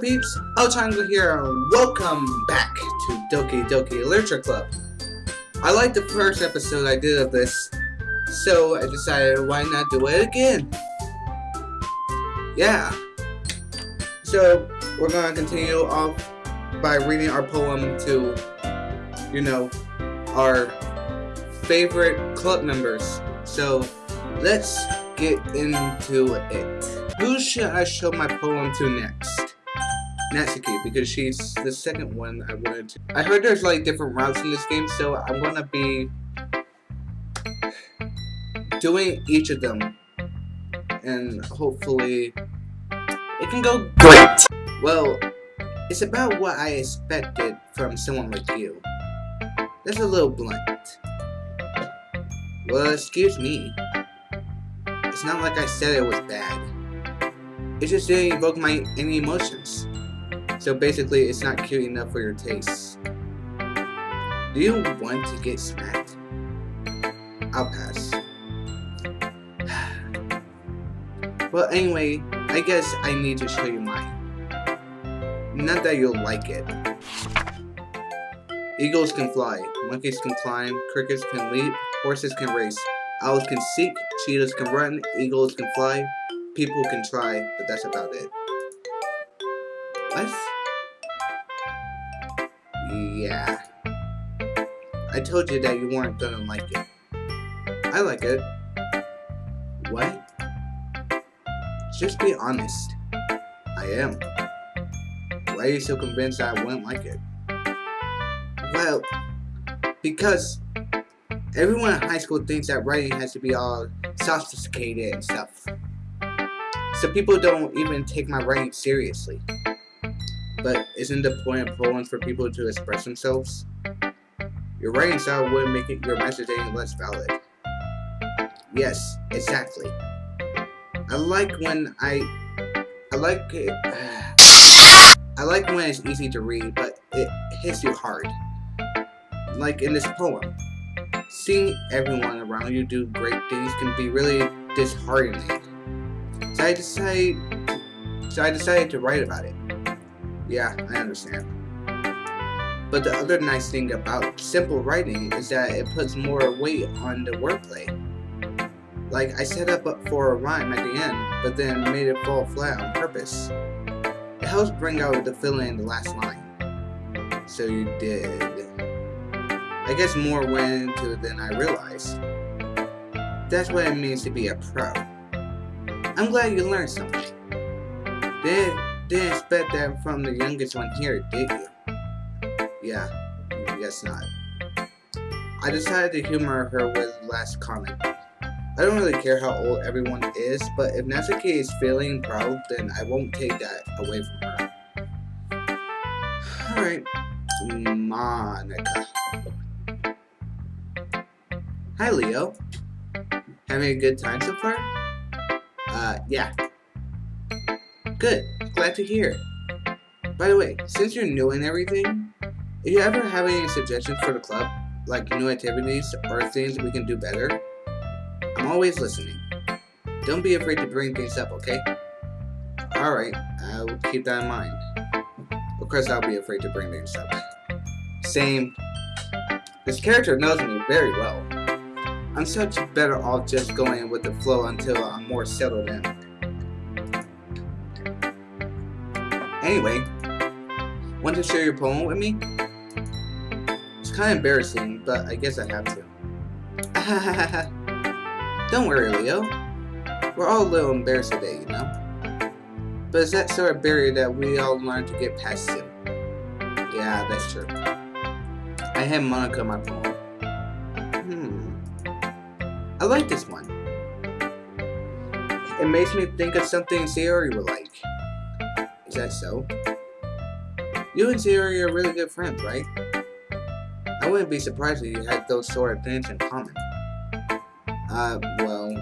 Peeps, Triangle here and welcome back to Doki Doki Literature Club. I liked the first episode I did of this, so I decided why not do it again. Yeah. So, we're gonna continue off by reading our poem to, you know, our favorite club members. So, let's get into it. Who should I show my poem to next? Natsuki because she's the second one I wanted to. I heard there's like different routes in this game, so I'm gonna be doing each of them, and hopefully it can go great. Well, it's about what I expected from someone like you. That's a little blunt. Well, excuse me. It's not like I said it was bad. It just didn't evoke my any emotions. So basically, it's not cute enough for your taste. Do you want to get smacked? I'll pass. well, anyway, I guess I need to show you mine. Not that you'll like it. Eagles can fly, monkeys can climb, crickets can leap, horses can race, owls can seek, cheetahs can run, eagles can fly, people can try, but that's about it. What? Yeah. I told you that you weren't gonna like it. I like it. What? Just be honest. I am. Why are you so convinced that I wouldn't like it? Well, because everyone in high school thinks that writing has to be all sophisticated and stuff. So people don't even take my writing seriously. But isn't the point of poems for people to express themselves? Your writing style wouldn't make your message any less valid. Yes, exactly. I like when I... I like it... I like when it's easy to read, but it hits you hard. Like in this poem. Seeing everyone around you do great things can be really disheartening. So I decided, so I decided to write about it. Yeah, I understand. But the other nice thing about simple writing is that it puts more weight on the wordplay. Like, I set up for a rhyme at the end, but then made it fall flat on purpose. It helps bring out the feeling in the last line. So you did. I guess more went into it than I realized. That's what it means to be a pro. I'm glad you learned something. Did didn't expect that from the youngest one here, did you? Yeah, I guess not. I decided to humor her with last comment. I don't really care how old everyone is, but if Natsuki is feeling proud, then I won't take that away from her. Alright, Monika. Hi, Leo. Having a good time so far? Uh, yeah. Good glad to hear. By the way, since you're new and everything, if you ever have any suggestions for the club, like new activities or things we can do better, I'm always listening. Don't be afraid to bring things up, okay? Alright, I'll keep that in mind. Of course I'll be afraid to bring things up. Same. This character knows me very well. I'm such better off just going with the flow until I'm more settled in. Anyway, want to share your poem with me? It's kind of embarrassing, but I guess I have to. Don't worry, Leo. We're all a little embarrassed today, you know? But it's that sort of barrier that we all learn to get past soon. Yeah, that's true. I had Monika my poem. Hmm. I like this one. It makes me think of something Sayori would like. Is that so? You and Sayori are really good friends, right? I wouldn't be surprised if you had those sort of things in common. Uh, well...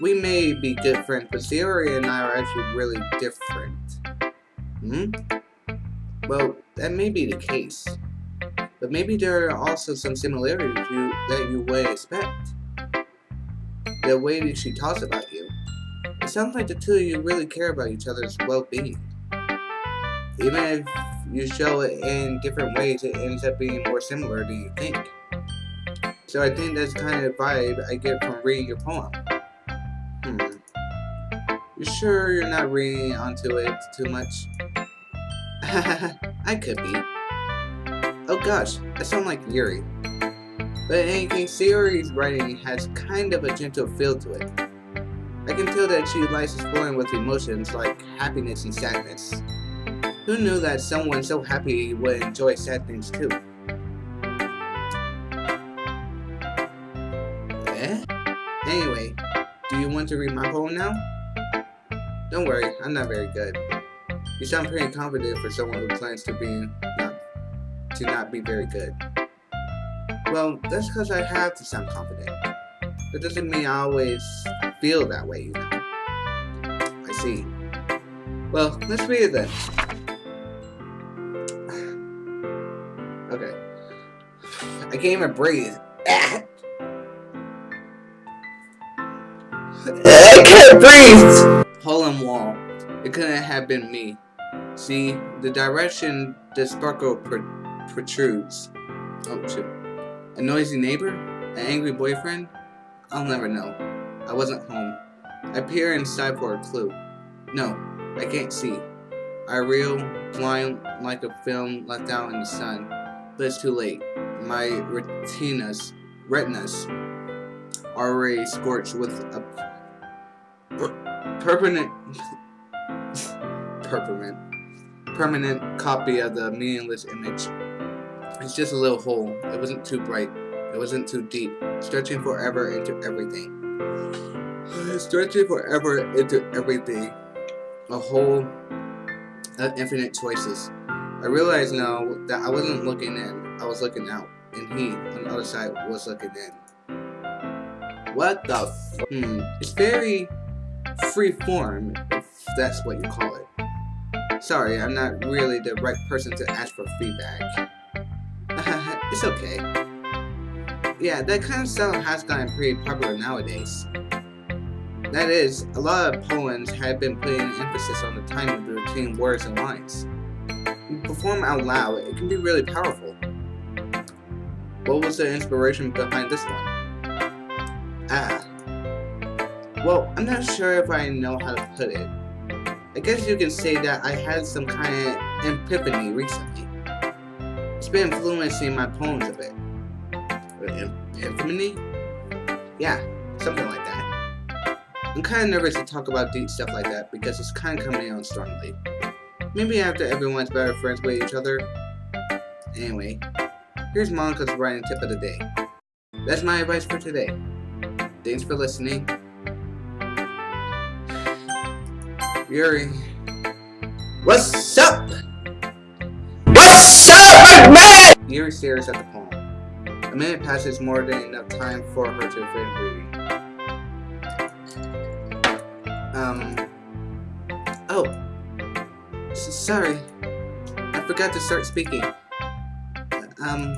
We may be good friends, but Sayori and I are actually really different. Hmm? Well, that may be the case. But maybe there are also some similarities you, that you would expect. The way that she talks about It sounds like the two of you really care about each other's well-being. Even if you show it in different ways, it ends up being more similar than you think. So I think that's kind of the vibe I get from reading your poem. Hmm. You sure you're not reading onto it too much? I could be. Oh gosh, I sound like Yuri. But in any case, Yuri's writing has kind of a gentle feel to it. I can tell that she likes exploring with emotions like happiness and sadness. Who knew that someone so happy would enjoy sad things too? Eh? Anyway, do you want to read my poem now? Don't worry, I'm not very good. You sound pretty confident for someone who plans to be not, to not be very good. Well, that's because I have to sound confident. That doesn't mean I always feel that way, you know. I see. Well, let's read it then. Okay. I can't even breathe. I can't breathe! Hole in wall. It couldn't have been me. See, the direction the sparkle pr protrudes. Oh, shoot. A noisy neighbor? An angry boyfriend? I'll never know. I wasn't home. I peer inside for a clue. No, I can't see. I reel, blind like a film left out in the sun but it's too late. My retinas, retinas are already scorched with a permanent, permanent, permanent copy of the meaningless image. It's just a little hole. It wasn't too bright. It wasn't too deep. Stretching forever into everything. Stretching forever into everything. A whole of infinite choices. I realized now that I wasn't looking in, I was looking out, and he, on the other side, was looking in. What the f- Hmm, it's very free form, if that's what you call it. Sorry, I'm not really the right person to ask for feedback. it's okay. Yeah, that kind of style has gotten pretty popular nowadays. That is, a lot of poems have been putting emphasis on the timing between words and lines perform out loud, it can be really powerful. What was the inspiration behind this one? Ah. Well, I'm not sure if I know how to put it. I guess you can say that I had some kind of epiphany recently. It's been influencing my poems a bit. Epiphany? Yeah, something like that. I'm kind of nervous to talk about deep stuff like that because it's kind of coming on strongly. Maybe after everyone's better friends with each other. Anyway, here's Monika's writing tip of the day. That's my advice for today. Thanks for listening. Yuri. What's up? What's up, man? Yuri stares at the poem. A minute passes more than enough time for her to finish reading. Um. Oh, sorry. I forgot to start speaking. Um,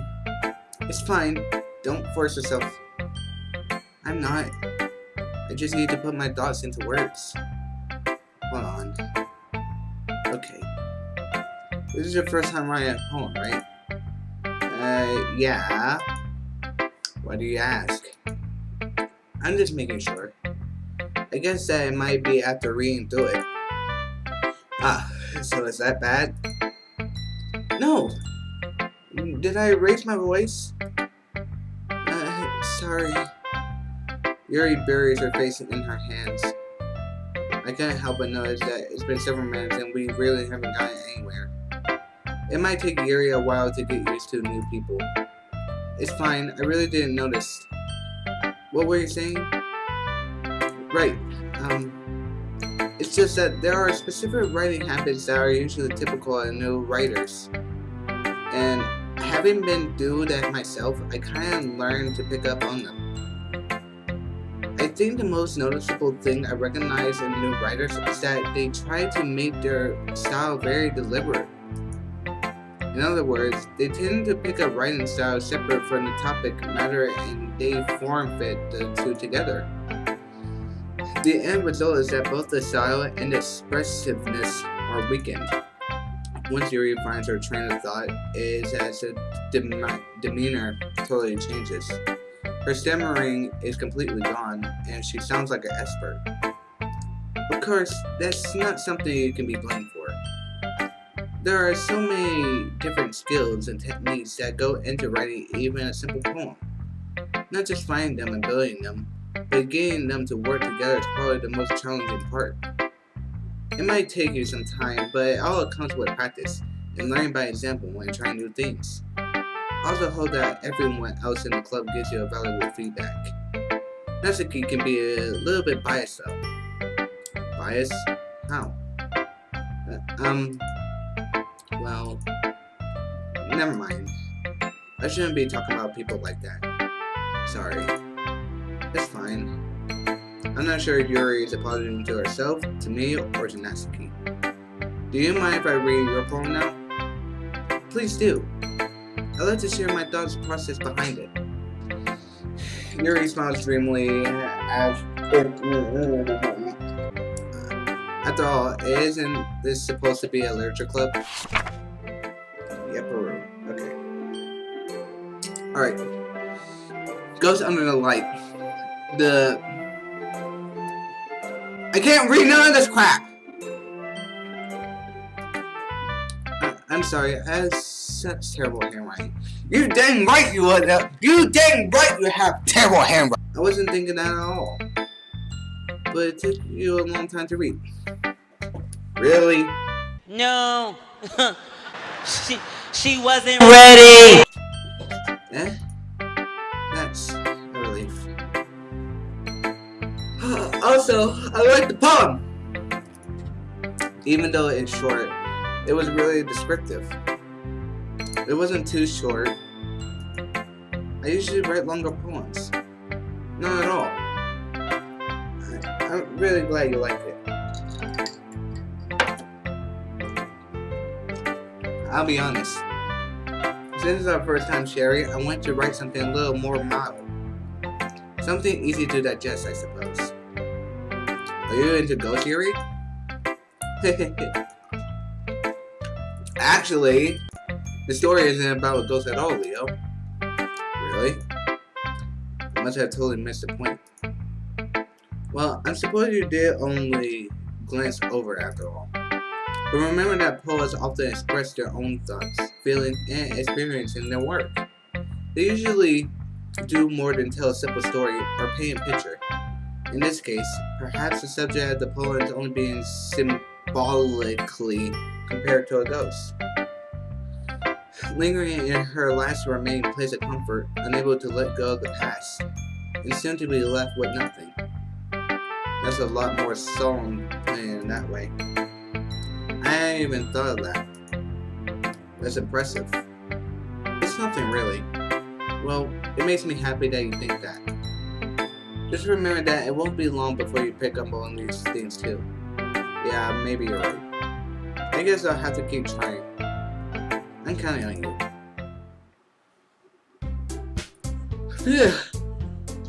it's fine. Don't force yourself. I'm not. I just need to put my thoughts into words. Hold on. Okay. This is your first time writing a poem, right? Uh, yeah. Why do you ask? I'm just making sure. I guess that it might be after reading through it. Ah, so is that bad? No! Did I raise my voice? Uh, sorry. Yuri buries her face in her hands. I can't help but notice that it's been several minutes and we really haven't gotten anywhere. It might take Yuri a while to get used to new people. It's fine, I really didn't notice. What were you saying? Right, um, it's just that there are specific writing habits that are usually typical of new writers. And having been through that myself, I kind of learned to pick up on them. I think the most noticeable thing I recognize in new writers is that they try to make their style very deliberate. In other words, they tend to pick a writing style separate from the topic matter and they form fit the two together. The end result is that both the style and expressiveness are weakened. Once Yuri finds her train of thought, is as her dem demeanor totally changes. Her stammering is completely gone, and she sounds like an expert. Of course, that's not something you can be blamed for. There are so many different skills and techniques that go into writing even a simple poem. Not just finding them and building them, but getting them to work together is probably the most challenging part. It might take you some time, but it all comes with practice and learning by example when trying new things. Also hope that everyone else in the club gives you a valuable feedback. Natsuki can be a little bit biased though. Biased? How? Uh, um, well, never mind. I shouldn't be talking about people like that. Sorry. It's fine. I'm not sure Yuri is apologizing to herself, to me, or to Natsuki. Do you mind if I read your poem now? Please do. I'd like to share my thoughts process behind it. Yuri smiles dreamily as After all, isn't this supposed to be a literature club? Alright. Goes under the light. The... I can't read none of this crap! I I'm sorry, as such terrible handwriting. You dang right you would. You dang right you have terrible handwriting. I wasn't thinking that at all. But it took you a long time to read. Really? No. she she wasn't ready. Eh? That's a relief. also, I like the poem. Even though it's short, it was really descriptive. It wasn't too short. I usually write longer poems. Not at all. I, am really glad you like it. I'll be honest. Since it's our first time sharing, I want to write something a little more model. Something easy to digest, I suppose. Are you into ghost theory? Actually, the story isn't about ghosts at all, Leo. Really? I must have totally missed the point. Well, I suppose you did only glance over after all. But remember that poets often express their own thoughts, feelings, and experience in their work. They usually do more than tell a simple story or paint a picture. In this case, perhaps the subject of the poem is only being symbolically compared to a ghost. Lingering in her last remaining place of comfort, unable to let go of the past, and soon to be left with nothing. That's a lot more solemn in that way. I hadn't even thought of that. That's impressive. It's nothing really. Well, it makes me happy that you think that. Just remember that it won't be long before you pick up on these things too. Yeah, maybe you're right. I guess I'll have to keep trying. I'm counting on you.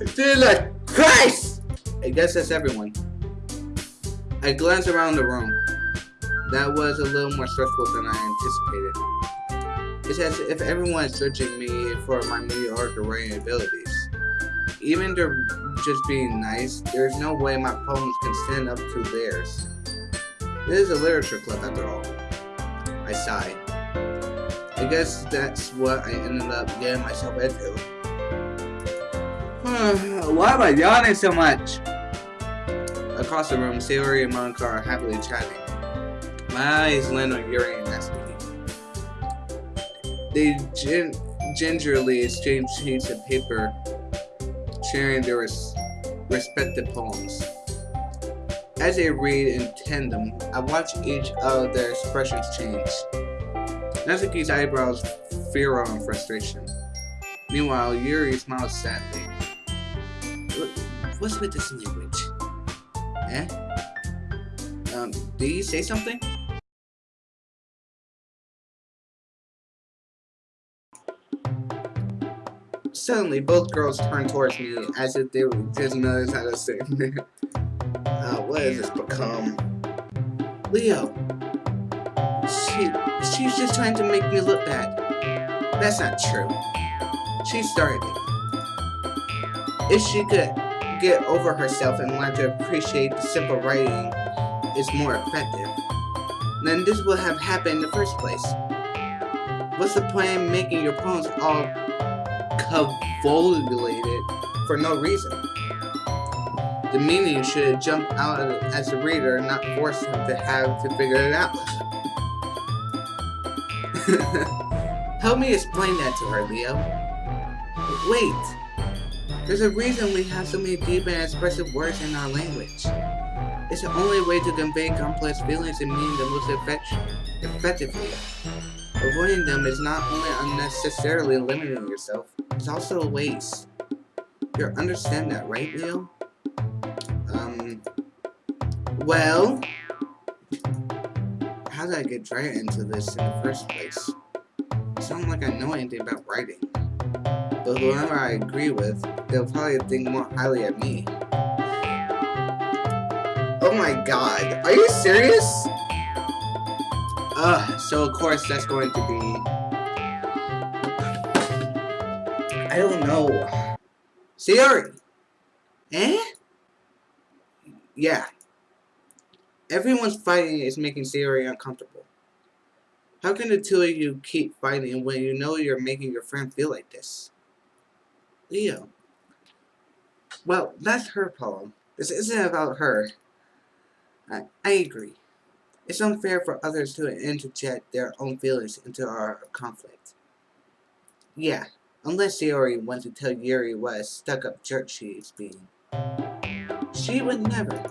I feel like Christ! I guess that's everyone. I glance around the room. That was a little more stressful than I anticipated. It's as if everyone is searching me for my mediocre writing abilities. Even to just being nice, there's no way my poems can stand up to theirs. This is a literature club after all. I sighed. I guess that's what I ended up getting myself into. Why am I yawning so much? Across the room, Sayori and Monika are happily chatting. My eyes land on Yuri and Natsuki. They gin gingerly exchange sheets of paper, sharing their res respective poems. As they read in tandem, I watch each of their expressions change. Natsuki's eyebrows furrow in frustration. Meanwhile, Yuri smiles sadly. What's with this language? Eh? Um, did you say something? Suddenly, both girls turn towards me as if they just noticed how to say Uh, what has this become? Leo. She, she's just trying to make me look bad. That's not true. She started it. If she could get over herself and learn to appreciate the simple writing is more effective, then this would have happened in the first place. What's the point in making your poems all convoluted for no reason? The meaning should jump out as a reader, not force him to have to figure it out. Help me explain that to her, Leo. Wait. There's a reason we have so many deep and expressive words in our language. It's the only way to convey complex feelings and meaning the most effect effectively. Avoiding them is not only unnecessarily limiting yourself, it's also a waste. You understand that, right, Leo? Um, well, how did I get dragged into this in the first place? It's not like I know anything about writing. But whoever I agree with, they'll probably think more highly of me. Oh my god, are you serious? Ugh, so of course that's going to be... I don't know. Sayori! Eh? Yeah, Everyone's fighting is making Sayori uncomfortable. How can the two of you keep fighting when you know you're making your friend feel like this? Leo. Well, that's her problem. This isn't about her. I, I agree. It's unfair for others to interject their own feelings into our conflict. Yeah, unless Sayori wants to tell Yuri what a stuck-up jerk she is being. She would never.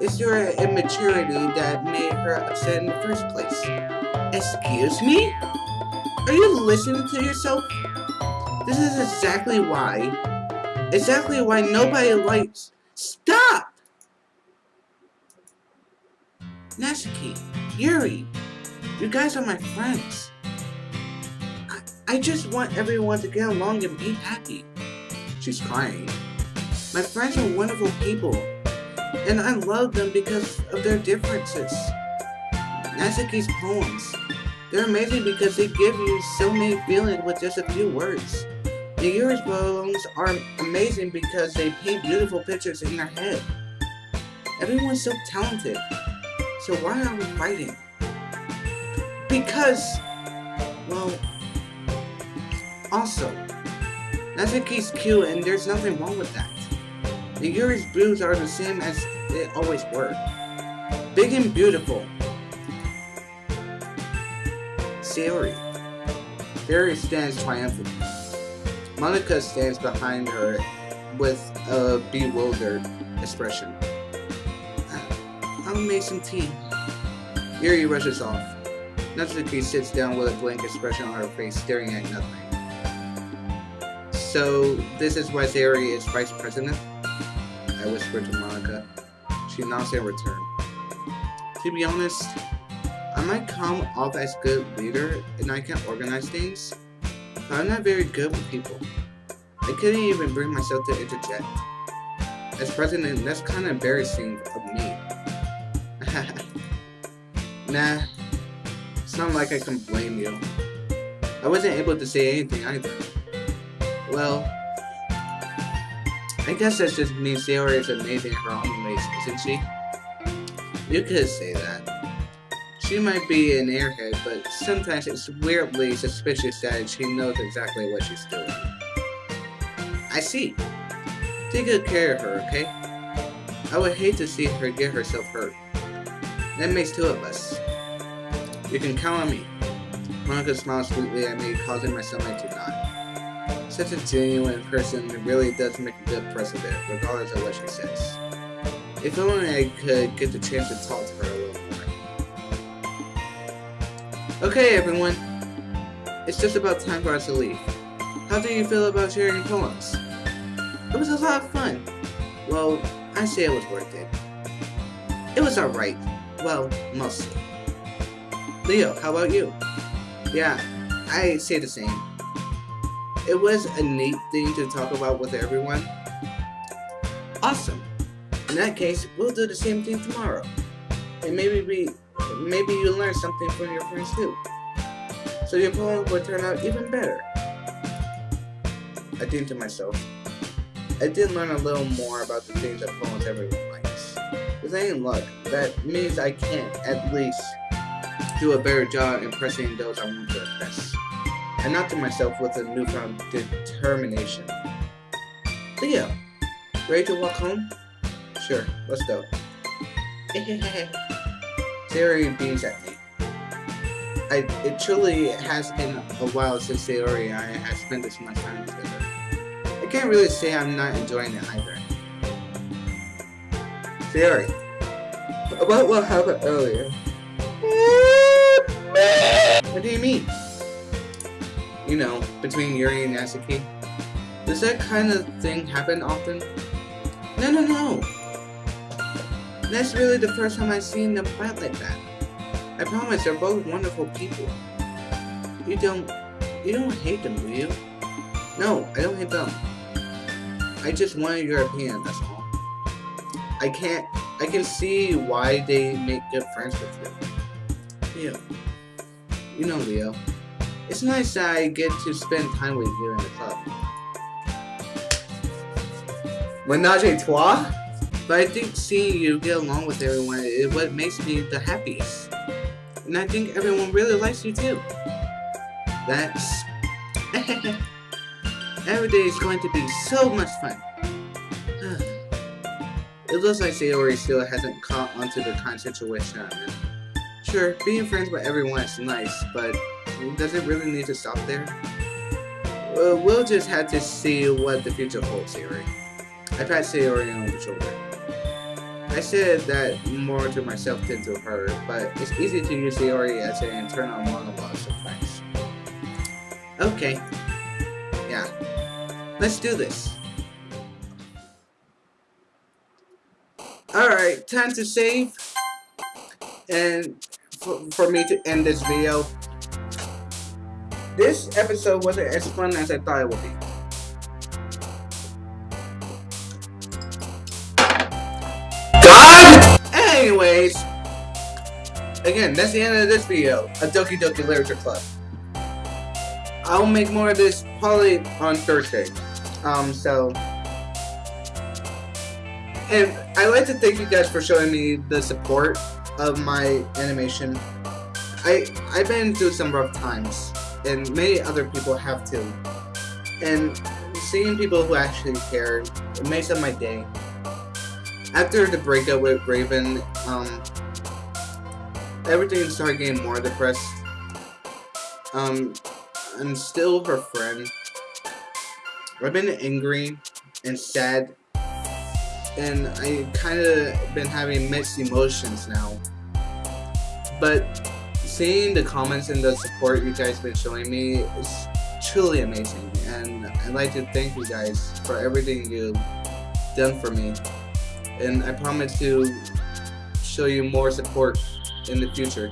It's your immaturity that made her upset in the first place. Excuse me? Are you listening to yourself? This is exactly why. Exactly why nobody likes. Stop! Natsuki, Yuri, you guys are my friends. I, just want everyone to get along and be happy. She's crying. My friends are wonderful people. And I love them because of their differences. Natsuki's poems. They're amazing because they give you so many feelings with just a few words. The Yuri's poems are amazing because they paint beautiful pictures in your head. Everyone's so talented. So why are we fighting? Because, well, also, Natsuki's cute and there's nothing wrong with that. The Yuri's boobs are the same as they always were. Big and beautiful. Sayori. Sayori stands triumphant. Monika stands behind her with a bewildered expression. I'll make some tea. Yuri rushes off. Natsuki sits down with a blank expression on her face, staring at nothing. So, this is why Sayori is vice president? I whispered to Monika. She nods in return. To be honest, I might come off as good leader and I can organize things, but I'm not very good with people. I couldn't even bring myself to interject. As president, that's kind of embarrassing of me. nah, it's not like I can blame you. I wasn't able to say anything either. Well, I guess that's just Sayori is amazing in her own ways, isn't she? You could say that. She might be an airhead, but sometimes it's weirdly suspicious that she knows exactly what she's doing. I see. Take good care of her, okay? I would hate to see her get herself hurt. That makes two of us. You can count on me. Monika smiles sweetly at me, causing my stomach to knot such a genuine person really does make a good precedent, regardless of what she says. If only I could get the chance to talk to her a little more. Okay, everyone. It's just about time for us to leave. How do you feel about sharing poems? It was a lot of fun. Well, I say it was worth it. It was alright. Well, mostly. Leo, how about you? Yeah, I say the same it was a neat thing to talk about with everyone. Awesome. In that case, we'll do the same thing tomorrow. And maybe we, maybe you learn something from your friends too. So your poem will turn out even better. I think to myself, I did learn a little more about the things that poems everyone likes. With any luck, that means I can, at least, do a better job impressing those I want to impress. And not to myself with a newfound determination. Leo, ready to walk home? Sure, let's go. Sayori beams at me. I, it truly has been a while since Sayori and I have spent this much time together. I can't really say I'm not enjoying it either. Sayori, about what happened earlier? What do you mean? You know, between Yuri and Natsuki. Does that kind of thing happen often? No, no, no. That's really the first time I've seen them fight like that. I promise they're both wonderful people. You don't... You don't hate them, do you? No, I don't hate them. I just wanted your opinion, that's all. I can't... I can see why they make good friends with you. Leo. You know, Leo. It's nice that I get to spend time with you in the club. Menage a trois? But I think seeing you get along with everyone is what makes me the happiest. And I think everyone really likes you too. That's... Every day is going to be so much fun. it looks like Sayori still hasn't caught onto the kind of situation I'm in. Sure, being friends with everyone is nice, but does it really need to stop there? Well, we'll just have to see what the future holds, Sayori. I pat Sayori on the shoulder. I said that more to myself than to her, but it's easy to use Sayori as an internal monologue sometimes. Okay. Yeah. Let's do this. Alright, time to save. And for, for me to end this video. This episode wasn't as fun as I thought it would be. anyways, again, that's the end of this video A Doki Doki Literature Club. I'll make more of this probably on Thursday. Um, so... And I'd like to thank you guys for showing me the support of my animation. I, I've been through some rough times, and many other people have too. And seeing people who actually care, it makes up my day after the breakup with Raven, um, everything started getting more depressed. Um, I'm still her friend. I've been angry and sad, and I kind of been having mixed emotions now. But seeing the comments and the support you guys been showing me is truly amazing, and I'd like to thank you guys for everything you've done for me and I promise to show you more support in the future.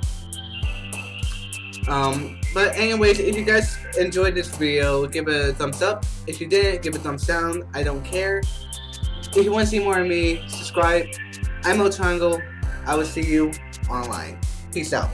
Um, but anyways, if you guys enjoyed this video, give it a thumbs up. If you didn't, give it a thumbs down. I don't care. If you want to see more of me, subscribe. I'm Triangle. I will see you online. Peace out.